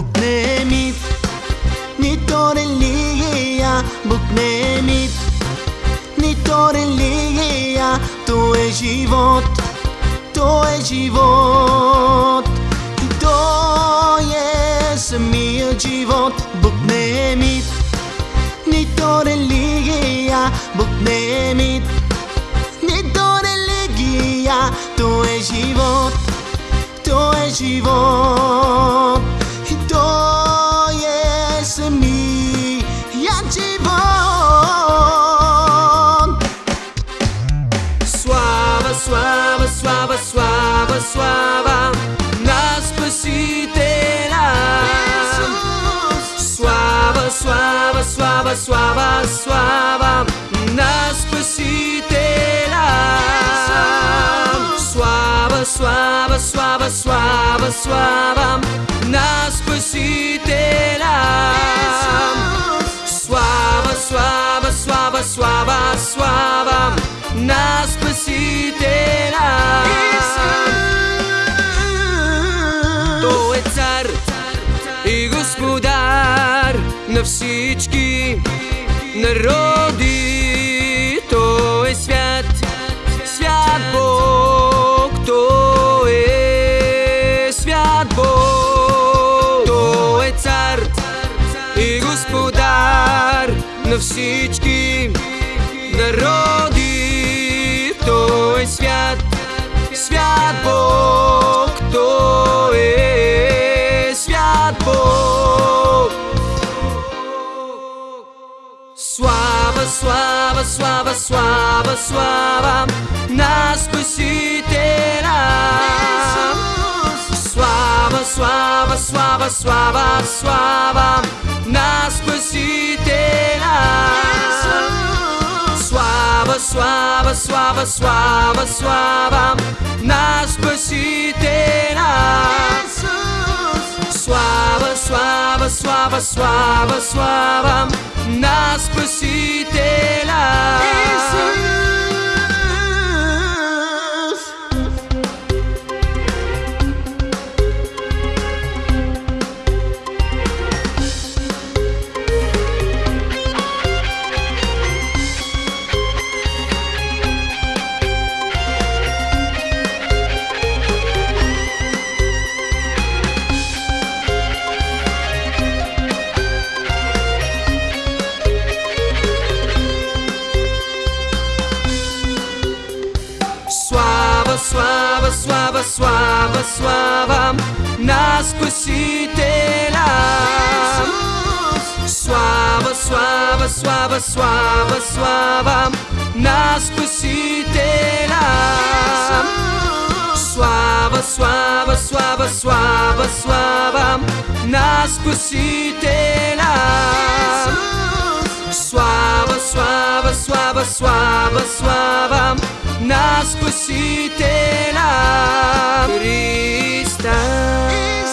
букнемит, нито религия, букнемит, нито религия, то е живот, то е живот. И то е самият живот, букнемит, нито религия, букнемит, нито религия, то е живот, то е живот. suava, suava, suava Nas pasiteras Suava, suava, suava, suava, suava Nas pasiteras Suava, suava, suava, suava, suava Nas pasiteras Suava, suava, suava, suava, suava Nas pasiteras на всички народи. Той е свят, свят Бог. Той е свят Бог. Той е цар и господар на всички suava, suava, suava, suava Nas coisiteras Suava, suava, suava, suava, suava Nas coisiteras Suava, suava, suava, suava, suava Nas coisiteras Suava, suava, suava, suava, suava слава, слава, слава, на Спасителя. Слава, слава, слава, слава, слава на Спасителя. Слава, слава, слава, слава, слава на Спасителя. Слава, слава, слава, слава, слава Nas pusitena Kristus eh,